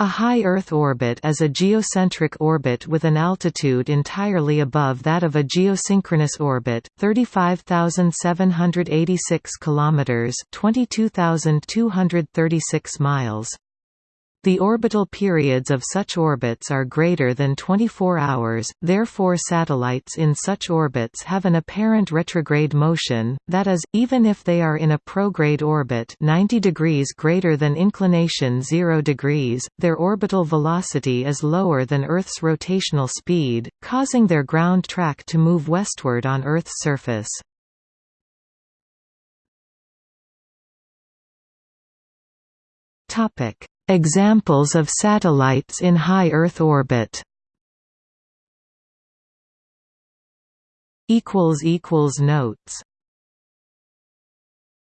A high Earth orbit is a geocentric orbit with an altitude entirely above that of a geosynchronous orbit, 35,786 kilometers, 22,236 miles. The orbital periods of such orbits are greater than 24 hours, therefore satellites in such orbits have an apparent retrograde motion, that is, even if they are in a prograde orbit 90 degrees greater than inclination 0 degrees, their orbital velocity is lower than Earth's rotational speed, causing their ground track to move westward on Earth's surface. Topic Examples of satellites in high Earth orbit. Notes